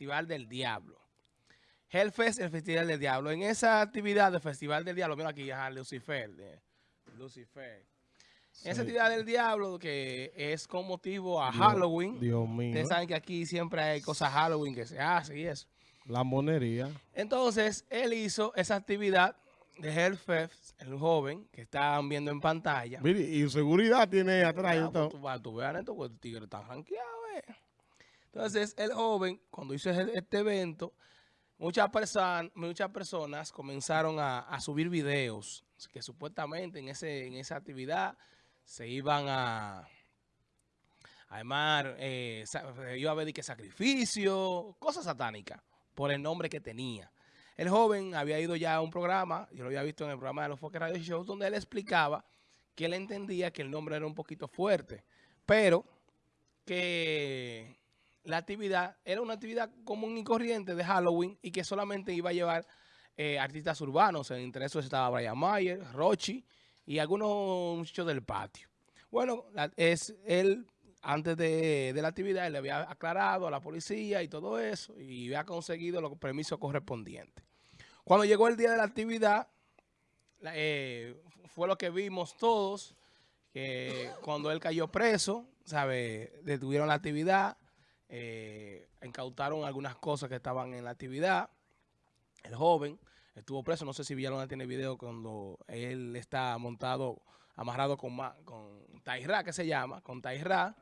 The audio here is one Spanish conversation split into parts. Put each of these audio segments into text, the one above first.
Festival del Diablo. Hellfest, el Festival del Diablo. En esa actividad del Festival del Diablo, mira aquí, a Lucifer, de Lucifer. Esa actividad del diablo que es con motivo a Halloween. Dios mío. Ustedes saben que aquí siempre hay cosas Halloween que se hacen y eso. La monería. Entonces, él hizo esa actividad de Hellfest, el joven que están viendo en pantalla. Mire, y seguridad tiene atrás. y todo. tú, veas esto, pues el tigre está rankeado, eh. Entonces, el joven, cuando hizo este evento, muchas, perso- muchas personas comenzaron a, subir videos que supuestamente en, ese, en esa actividad se iban a, a armar, eh, iba a haber que sacrificio, cosas satánicas, por el nombre que tenía. El joven había ido ya a un programa, yo lo había visto en el programa de los Foques Radio Show, donde él explicaba que él entendía que el nombre era un poquito fuerte, pero que la actividad era una actividad común y corriente de Halloween y que solamente iba a llevar eh, artistas urbanos. Entre esos estaba Brian Mayer, Rochi y algunos muchachos del patio. Bueno, es él antes de, la actividad le había aclarado a la policía y todo eso y había conseguido los permisos correspondientes. Cuando llegó el día de la actividad, eh, fue lo que vimos todos, que cuando él cayó preso, ¿sabe? Detuvieron la actividad, eh, incautaron algunas cosas que estaban en la actividad. El joven estuvo preso, no sé si Villalona tiene video cuando él está montado, amarrado con, con Tairra, que se llama, con Tairra.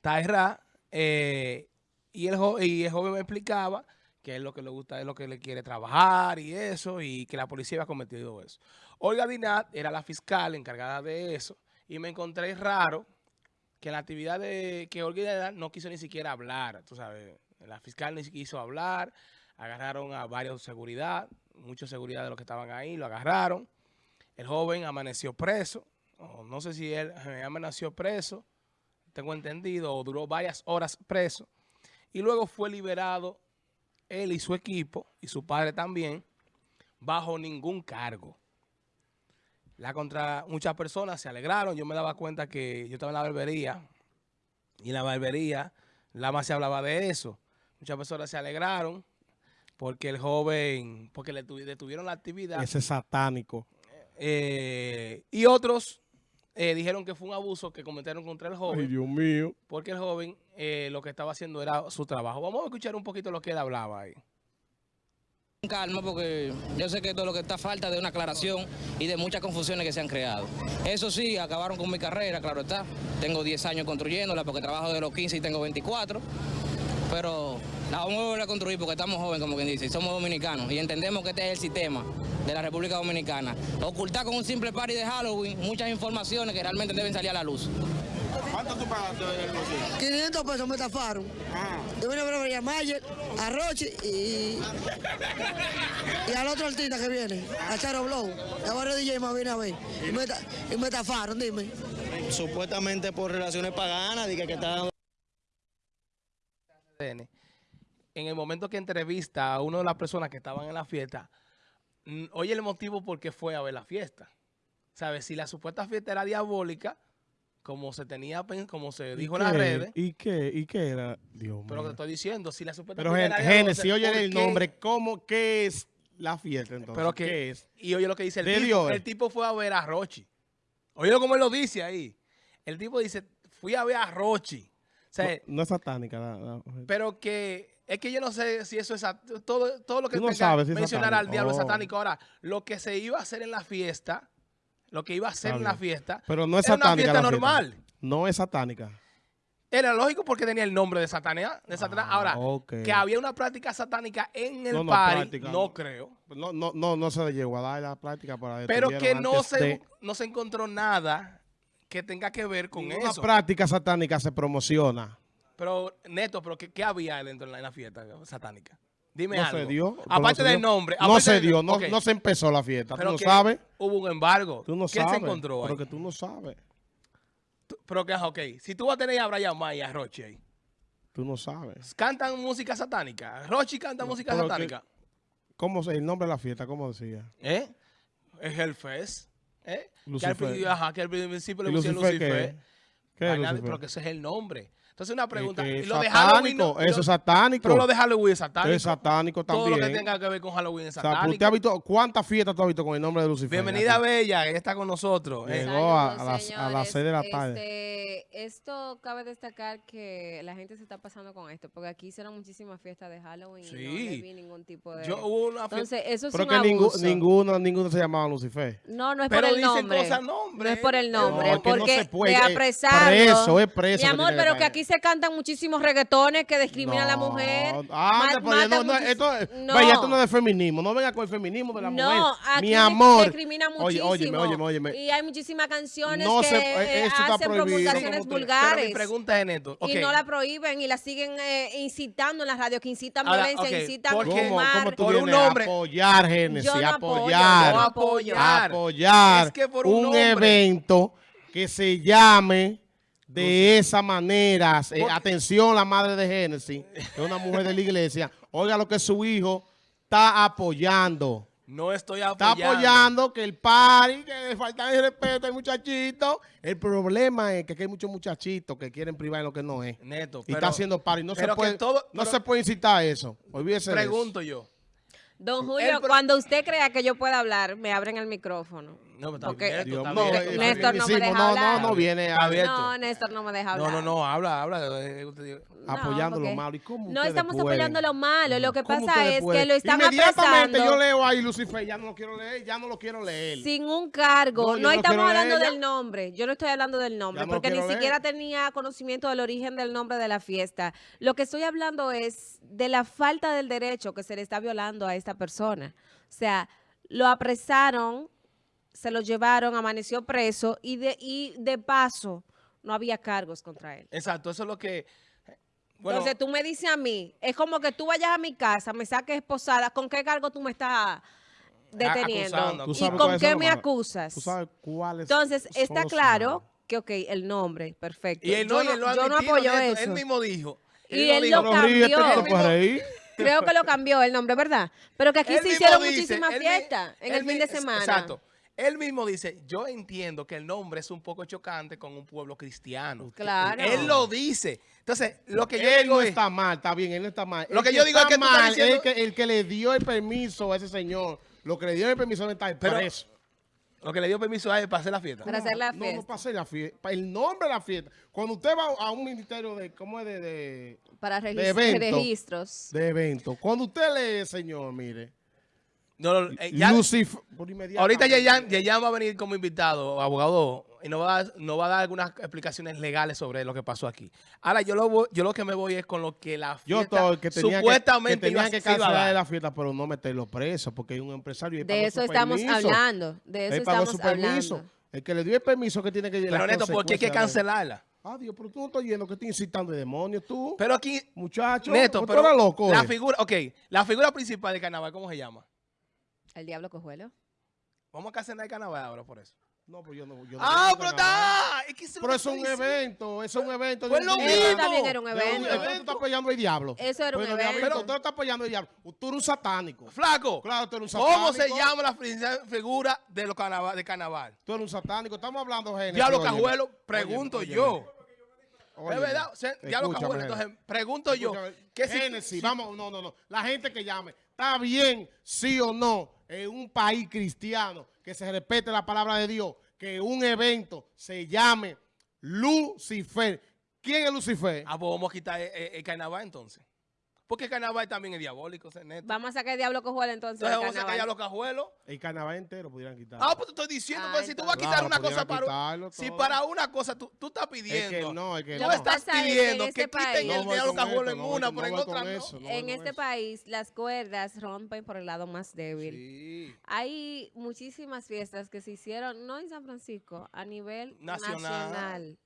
Tairra, eh, y, el y el joven me explicaba que es lo que le gusta, es lo que le quiere trabajar y eso, y que la policía había cometido eso. Olga Dinat era la fiscal encargada de eso, y me encontré raro que la actividad de que Olga Dinat no quiso ni siquiera hablar, tú sabes, la fiscal ni quiso hablar, agarraron a varios seguridad, muchos seguridad de los que estaban ahí, lo agarraron, el joven amaneció preso, no sé si él eh, amaneció preso, tengo entendido, o duró varias horas preso, y luego fue liberado él y su equipo, y su padre también, bajo ningún cargo. La contra muchas personas se alegraron, yo me daba cuenta que yo estaba en la barbería, y en la barbería, la más se hablaba de eso. Muchas personas se alegraron porque el joven, porque le tu- detuvieron la actividad. Ese satánico. eh, y otros eh, dijeron que fue un abuso que cometieron contra el joven. Ay, Dios mío. Porque el joven eh, lo que estaba haciendo era su trabajo. Vamos a escuchar un poquito lo que él hablaba ahí. Calma porque yo sé que todo lo que está falta de una aclaración y de muchas confusiones que se han creado. Eso sí, acabaron con mi carrera, claro está. Tengo 10 años construyéndola porque trabajo de los 15 y tengo 24. Pero la vamos a volver a construir porque estamos jóvenes, como quien dice, y somos dominicanos y entendemos que este es el sistema de la República Dominicana. Ocultar con un simple party de Halloween muchas informaciones que realmente deben salir a la luz. ¿Cuánto tú pagaste el bolsillo? 500 pesos me estafaron. Ah, Yo vine a ver a María Mayer, a Rochi y, y al otro artista que viene, a Charo Blow. A varios DJ más vine a ver. Y me, y me estafaron, dime. supuestamente por relaciones paganas, de que, está CDN, En el momento que entrevista a una de las personas que estaban en la fiesta, oye el motivo por qué fue a ver la fiesta. ¿Sabes? Si la supuesta fiesta era diabólica, como se tenía, como se dijo en las redes, ¿Y qué? ¿Y qué era? Dios pero te estoy diciendo, si la Pero fiesta Gen- era diabólica, Génesis, oye ¿por el nombre. ¿Cómo? ¿Qué es la fiesta entonces? Pero que, ¿Qué es? Y oye lo que dice el tipo. Dios. El tipo fue a ver a Rochi. Oye como él lo dice ahí. El tipo dice, fui a ver a Rochi. O sea, No, no es satánica. pero que es que yo no sé si eso es todo, todo lo que tenga si mencionar al diablo es Oh. satánico. Ahora, lo que se iba a hacer en la fiesta, lo que iba a en la fiesta, Pero no es era una satánica. fiesta la normal. No es satánica. Era lógico porque tenía el nombre de Satanás. De Satanás. Ah, Ahora, que había una práctica satánica en el No, no, party, práctica no no. creo. No, no, no, no se le llegó a dar la práctica para Pero que no se, de- no se encontró nada que tenga que ver con Ninguna eso. práctica satánica se promociona. Pero, Neto, ¿pero qué, qué había dentro de la, en la fiesta satánica? Dime No algo. se dio. Aparte no del nombre. No se dio, no, no se empezó la fiesta. Pero tú no sabes. Hubo un embargo. Tú no ¿Qué sabes. se encontró ahí? Pero que tú no sabes. Tú- Pero que, ok. Si tú vas a tener a Brian May y a Rochi ahí, Tú no sabes. ¿cantan música satánica? ¿Rochi canta música que- satánica? ¿Cómo se, el nombre de la fiesta? ¿Cómo decía? ¿Eh? Es Hellfest. ¿Eh? Que al, Lucifer. ajá, que al principio le ¿Y pusieron Lucifer Lucifer. Lucifer? Pero que ese es el nombre. Entonces una pregunta, Que y es lo de Halloween, no- eso es satánico. pero lo de Halloween es satánico. Es satánico Todo también. lo que tenga que ver con Halloween es O sea, satánico. ¿usted ha visto cuántas fiestas tú has visto con el nombre de Lucifer? Bienvenida aquí? Bella, ella está con nosotros. Eh, Llegó a- Saludos, a las- a las señores. seis de la tarde. Este, esto cabe destacar que la gente se está pasando con esto, porque aquí hicieron muchísimas fiestas de Halloween y no Sí. le vi ningún tipo de... yo hubo una Entonces, eso es Pero un que abuso. ninguno, ninguno se llamaba Lucifer. No, no es pero por el dicen nombre. cosas nombre. No es por el nombre, No, es que no porque se puede, de apresarlo. preso, es preso Mi que amor, que pero que caer. aquí se cantan muchísimos reggaetones que discriminan a la No, mujer. Anda, ma- pero no, no, esto, No. vaya, esto no es de feminismo. No venga con el feminismo de la No, mujer. aquí Mi amor. discrimina Oye, muchísimo. óyeme, óyeme, óyeme. Y hay muchísimas canciones No que se- eh, esto está hacen prohibido. promulgaciones vulgares. Pero mi pregunta es en esto. ok. Y no la prohíben y la siguen eh, incitando en las radios, que incitan Ahora, violencia, ok, incitan ¿por qué? ¿Cómo, fumar. cómo tú Por un hombre- apoyar, Génesis? Yo no apoyar. yo apoyo. apoyar Es que por un evento que se llame de esa manera. Eh, atención, la madre de Génesis, que es una mujer de la iglesia. Oiga lo que su hijo está apoyando. No estoy Está apoyando. apoyando que el party, que le falta el respeto al muchachito. El problema es que aquí hay muchos muchachitos que quieren privar en lo que no es. Neto, Y pero, está haciendo party. No, se puede, todo- no pero- se puede incitar a eso. Olvídese eso. pregunto yo. Don Julio, cuando usted crea que yo pueda hablar, me abren el micrófono. No, pero está Porque- abierto, Dios está mío, abierto, eh, está Néstor no me deja no, hablar. no, no viene abierto. No, Néstor no me deja No, hablar. no, no, habla, habla. eh, usted diga. No, apoyando lo malo. ¿Y cómo No estamos pueden? apoyando lo malo. Lo que ¿Cómo pasa es pueden? que lo están Inmediatamente apresando yo leo ahí Lucifer, ya no lo quiero leer, ya no lo quiero leer. sin un cargo. No, No, no estamos hablando leer, del ya. nombre. Yo no estoy hablando del nombre no porque ni leer. siquiera tenía conocimiento del origen del nombre de la fiesta. Lo que estoy hablando es de la falta del derecho que se le está violando a esta persona. O sea, lo apresaron, se lo llevaron, amaneció preso y de, y de paso no había cargos contra él. Exacto, eso es lo que... Bueno, Entonces tú me dices a mí, es como que tú vayas a mi casa, me saques esposada, ¿con qué cargo tú me estás deteniendo? acusando, ¿Tú ¿Y con qué me acusas? ¿Tú sabes cuáles Entonces, está claro que, ok, el nombre, perfecto. y él yo no, y no, él lo ha yo no admitido, apoyo Neto, eso. Él mismo dijo. Y él dijo, lo cambió. Creo que lo cambió el nombre, ¿verdad? Pero que aquí Él se hicieron dice, muchísimas él fiestas en él el fin de semana. Exacto. Él mismo dice, yo entiendo que el nombre es un poco chocante con un pueblo cristiano. Claro. Él lo dice. Entonces, lo que yo él digo no es... está mal, está bien, él no está mal. Lo que yo digo es está que mal diciendo- el que, el que le dio el permiso a ese señor, lo que le dio el permiso de estar Pero- preso. Lo que le dio permiso a él para hacer la fiesta. Para hacer la No, no fiesta. para hacer la fiesta, para el nombre de la fiesta. Cuando usted va a un ministerio de, ¿cómo es? De, de, Para de regis- evento. registros. de evento. Cuando usted lee, señor, mire, No, no, eh, ya- por ahorita Yeyan, Yeyan va a venir como invitado, abogado, y nos va, a, nos va a dar algunas explicaciones legales sobre lo que pasó aquí. Ahora, yo lo, yo lo que me voy es con lo que la Yo fiesta estoy que tenía que, que, supuestamente tenía iba- que se iba a cancelar dar. la fiesta, pero no meterlo preso, porque hay un empresario. y De eso estamos permiso. hablando. De eso Él pagó estamos su permiso. hablando. El que le dio el permiso que tiene que Pero Neto, porque hay que cancelarla. Ah, Dios, pero tú no estás yendo que estoy incitando de demonios, tú. Pero aquí, Muchacho, Neto, pero loco. la eh. figura, ok, la figura principal de carnaval, ¿cómo se llama? El diablo cojuelo. Vamos a el carnaval ahora por eso. No, pues yo no. Yo no Ah, pero está. Es que eso es lo Pero es un diciendo. evento, eso es un evento. Pues lo mismo. Eso también era un evento. Entonces tú estás apoyando al diablo. Eso era un evento. diablito, tú estás apoyando al diablo. Tú eres un satánico. Flaco, Claro, tú eres un ¿cómo satánico. se llama la fi- figura de, los carnaval, de carnaval? Tú eres un satánico. Estamos hablando, Génesis. Diablo. Cajuelo, pregunto Óyeme, yo. óyeme. Es Óyeme. verdad, o sea, Diablo Escúchame, Cajuelo, entonces pregunto yo. ¿qué si- Génesis, si- vamos, no, no, no. La gente que llame, ¿está bien, sí o no, en un país cristiano que se respete la palabra de Dios, que un evento se llame Lucifer? ¿Quién es Lucifer? Ah, pues vamos a quitar el, carnaval entonces. Porque el carnaval también es diabólico, ese neto. Vamos a sacar el diablo cojuelo entonces. Entonces vamos a sacar carnaval. los cajuelos. El carnaval entero pudieran quitar. Ah, pues te estoy diciendo, Ah, pues si tú vas a quitar Claro, una cosa para... quitarlo Si para una cosa tú, tú estás es pidiendo... que no, es que Tú no. que estás pasa es que pidiendo en que, este quiten país- el diablo esto, en una, pero no en otra no. eso, no voy En este eso. país, las cuerdas rompen por el lado más débil. Sí. Hay muchísimas fiestas que se hicieron, no en San Francisco, a nivel Nacional. nacional.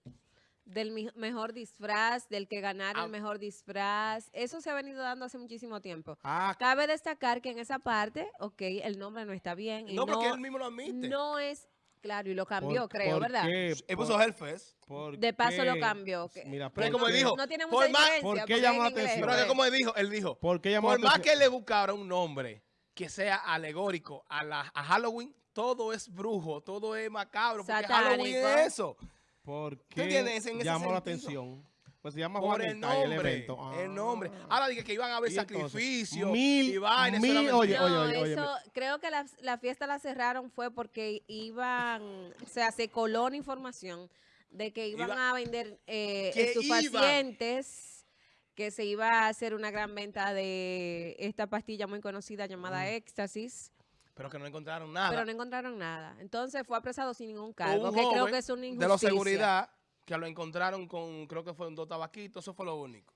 Del mejor disfraz, del que ganara Ah. el mejor disfraz. Eso se ha venido dando hace muchísimo tiempo. Ah, Cabe destacar que en esa parte, ok, el nombre no está bien. Y No, no, porque él mismo lo admite. no es, claro, y lo cambió, ¿por- creo, por ¿verdad? qué? Él Por- puso Hellfest. ¿por De paso lo cambió. Mira, Pero como él dijo, no tiene por mucha más- diferencia, ¿por qué porque llamó atención? Pero que como él dijo, él dijo, ¿Por qué llamó por la más que le buscara un nombre que sea alegórico a, la, a Halloween, todo es brujo, todo es macabro, porque Satánico. Halloween es eso. ¿Por entiendes? qué En ese llamó la atención? Pues se llama Por el y el nombre. evento. Ah. El nombre. Ahora dije que iban a haber sacrificios mil- y vainas. mil- oye. No, oye, oye, eso, creo que la, la fiesta la cerraron fue porque iban, o sea, se coló una información de que iban Iba- a vender eh, Que estupefacientes, que se iba a hacer una gran venta de esta pastilla muy conocida llamada éxtasis, Pero que no encontraron nada. pero no encontraron nada. Entonces fue apresado sin ningún cargo, un que creo que es una de injusticia. la seguridad que lo encontraron con, creo que fueron dos tabaquitos, eso fue lo único.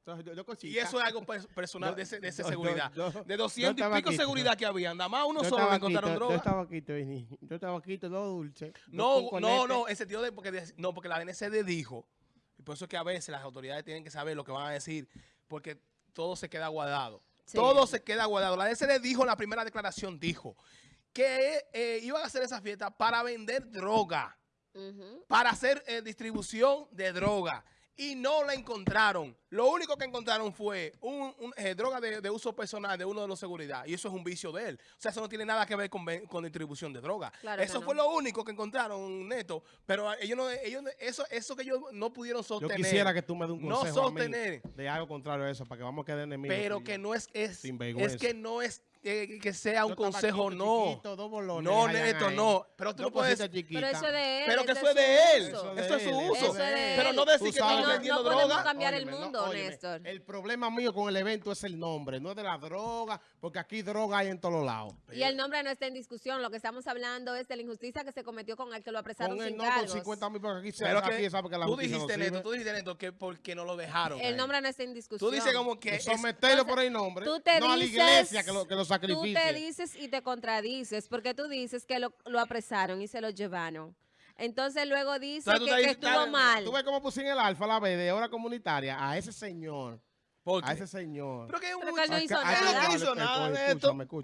Entonces, yo- yo Y eso es algo pers- personal de ese, de ese yo- seguridad. yo- yo- de yo 200 y pico seguridad que había, nada más uno solo encontraron Yo droga. tabaquito, vení. Yo tabaquito, dos dulces. dos No, no, conete. no, en sentido de, porque, de- no, porque la DNCD dijo, y por eso es que a veces las autoridades tienen que saber lo que van a decir, porque todo se queda guardado. Sí. Todo se queda guardado. La DNCD dijo, en la primera declaración dijo, que eh, iban a hacer esa fiesta para vender droga. Para hacer eh, distribución de droga y no la encontraron. Lo único que encontraron fue un, un, eh, droga de, de uso personal de uno de los seguridad y eso es un vicio de él. O sea, eso no tiene nada que ver con, con distribución de droga. Claro eso no. fue lo único que encontraron, Neto. Pero ellos no, ellos no- eso, eso que ellos no pudieron Yo sostener. quisiera que tú me des un no consejo a mí sostener. de algo contrario a eso, para que vamos a quedar enemigos. Pero que yo. no es, es, es que no es eh, que sea un consejo, no. chiquito, dos bolones, No, Neto, ahí. no. Pero tú no puedes. Pero eso es de él. Pero que eso es de él. su uso. de Eso es su uso. Pero no decir que vendiendo no podemos droga. cambiar el mundo, Néstor. El problema mío con el evento es el nombre, no es de la droga, porque aquí droga hay en todos lados. Y el nombre no está en discusión. Lo que estamos hablando es de la injusticia que se cometió con el que lo apresaron Con el sin no con cargos. 50 mil, porque aquí se Pero aquí que sabe que la tú no dijiste, sirve. Neto, tú dijiste, Neto, que porque no lo dejaron. El ahí. nombre no está en discusión. Tú dices como que... Someterlo por el nombre, Tú te no a la iglesia que lo, que lo Tú sacrifique. te dices y te contradices porque tú dices que lo, lo apresaron y se lo llevaron. Entonces luego dice Entonces tú que, estuvo tú- mal. Tú ves cómo puse en el alfa la B de hora comunitaria a ese señor. ¿Por A ese señor. Pero que es Pero un- que él no hizo Él no nada. hizo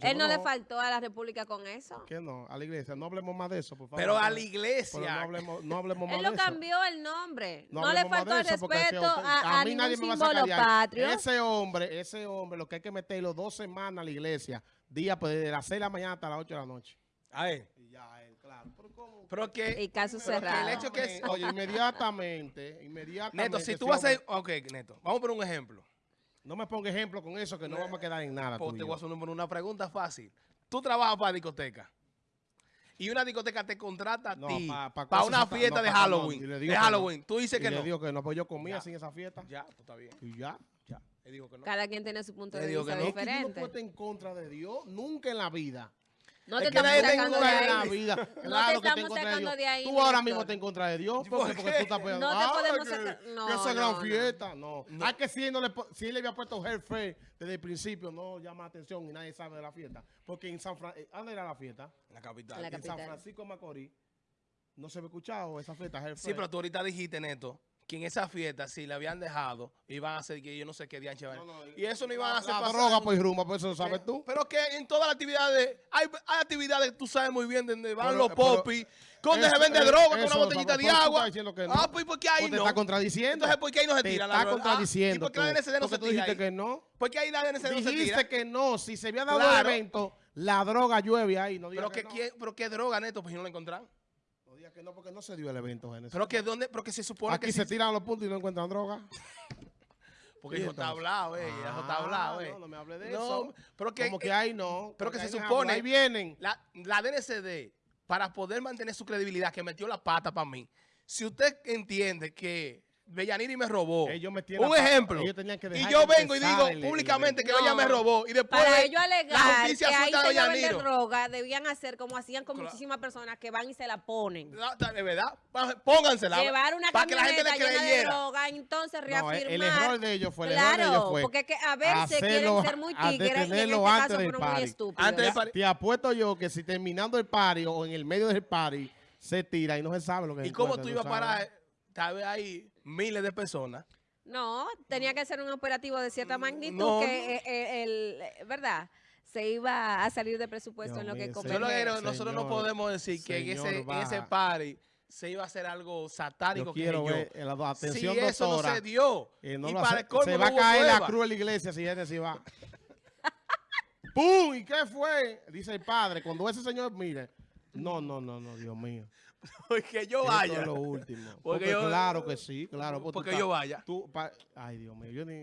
Él no le faltó a la República con eso. ¿Qué no? A la iglesia. No hablemos más de eso, por favor. Pero a la Pero iglesia. no hablemos, no hablemos más Él de lo eso. cambió el nombre. No No, le faltó el respeto a, a mí nadie me va a sacar patrio. Ese hombre, ese hombre, lo que hay que meterlo dos semanas a la iglesia, día pues de las 6 de la mañana hasta las 8 de la noche. A ver. Y ya él, claro. Pero ¿cómo? Pero que... Y caso pero que cerrado. el hecho que es... Oye, inmediatamente, inmediatamente. Neto, si tú vas a... Ok, Neto. Vamos a poner un ejemplo. No me ponga ejemplo con eso, que no vamos a quedar en nada. Pues tú y te voy a hacer una, una pregunta fácil. Tú trabajas para discoteca. Y una discoteca te contrata a No, ti pa- pa para una fiesta no, de no, Halloween. y le de digo que no. Halloween. Tú dices Y que le no. digo que no, pues yo comía Ya. sin esa fiesta. Ya, pues está bien. Y ya. Ya. Él dijo que no. Cada quien tiene su punto de digo vista que no. Es que yo no diferente. puedo estar en contra de Dios nunca en la vida. No Es te que estamos nadie sacando de contra en la ahí. vida. te Claro que está en estamos contra de sacando Dios. de ahí, Tú ahora mismo estás en contra de Dios. ¿Por ¿Por qué? Porque tú estás pegando. No te podemos que- sacar- no, esa no, gran no. fiesta. No. Ah, que si él, no le, si él le había puesto jefe desde el principio, no llama atención y nadie sabe de la fiesta. Porque en San Francisco, ¿dónde era la fiesta? En la capital. En la en San. Francisco de Macorís. No se había escuchado esa fiesta, jefe. Sí, pero tú ahorita dijiste, Neto, que en esa fiesta, si le habían dejado, iban a hacer que yo no sé qué van. No, no, y eso no iban a hacer La pasar- droga, pues rumba, pues eso lo sabes tú. Pero que en todas las actividades, hay, hay actividades, tú sabes muy bien, donde van Pero- los pero- popis, donde se vende eh, droga con una botellita de agua. que no. Ah, pues ¿por qué ahí Pues te no? está contradiciendo. Entonces, ¿por qué ahí no se Te tira la está droga? Ah, contradiciendo. ¿Y por qué la. DNCD no Porque se tú dijiste que no. ¿Por qué ahí la DNCD no se tira? Dijiste que no. Si se había dado el evento, la droga llueve ahí. No Pero que, que, no. pero qué droga, Neto, pues si no la encontraron. Que no, porque no se dio el evento, Genesis. Pero que dónde, pero que se supone Aquí que se tiran los puntos y no encuentran droga. porque ¿Y eso está hablado, eh, eso está Ah, hablado, eh. No, no me hable de No, eso. pero que, Como que eh, ahí no. pero que se supone- Ahí vienen. La, la DNCD, para poder mantener su credibilidad, que metió la pata para mí, si usted entiende que Bellaniri me robó, Ellos la un ejemplo, Ellos tenían que y yo que vengo y digo el- públicamente que No. ella me robó, y después Para la ellos alegar justicia que ahí suelta se droga, debían hacer como hacían con Claro. muchísimas personas que van y se la ponen. De verdad, póngansela. Llevar una para que la gente le camioneta llena de creyera. droga, entonces No, reafirmar. el, el error de ellos fue, el error de Claro, ellos fue porque es que a veces quieren hacerlo ser muy tigres y en este antes caso fueron muy estúpidos. Antes del Te- party. Te apuesto yo que si terminando el party o en el medio del party se tira y no se sabe lo que ¿Y cómo tú ¿tú ibas a parar? Tal vez hay miles de personas. No, tenía que ser un operativo de cierta magnitud no, que eh, eh, el, ¿verdad? Se iba a salir de presupuesto Dios en lo que que Señor, nosotros no podemos decir que en ese, en ese party se iba a hacer algo satánico Yo que quiero yo. ver eh, la atención si eso doctora. no se dio, no y lo para hace- el colmo se no va a caer la cruz de la iglesia si Genesis va. ¡Pum! ¿Y qué fue? Dice el padre, cuando ese señor, mire, No, no, no, no, Dios mío. Porque yo Esto vaya. es lo último. Porque Porque, yo- claro que sí, claro. Porque yo vaya. Tú, pa- ay, Dios mío, yo ni...